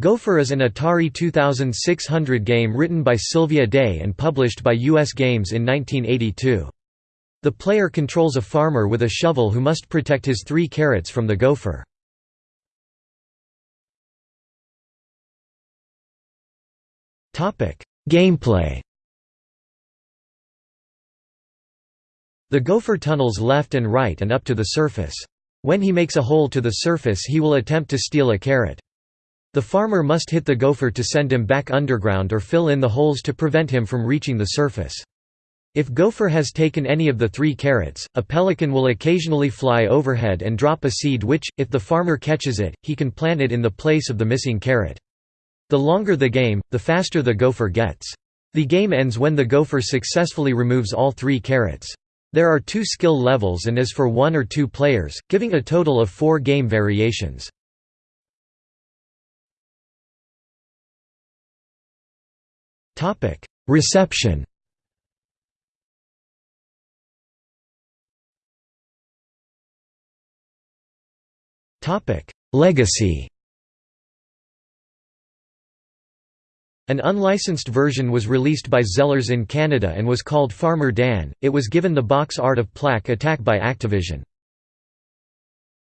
Gopher is an Atari 2600 game written by Sylvia Day and published by U.S. Games in 1982. The player controls a farmer with a shovel who must protect his three carrots from the gopher. Gameplay The gopher tunnels left and right and up to the surface. When he makes a hole to the surface he will attempt to steal a carrot. The farmer must hit the gopher to send him back underground or fill in the holes to prevent him from reaching the surface. If gopher has taken any of the three carrots, a pelican will occasionally fly overhead and drop a seed which, if the farmer catches it, he can plant it in the place of the missing carrot. The longer the game, the faster the gopher gets. The game ends when the gopher successfully removes all three carrots. There are two skill levels and is for one or two players, giving a total of four game variations. Reception Topic: Legacy An unlicensed version was released by Zellers in Canada and was called Farmer Dan. It was given the box art of plaque Attack by Activision.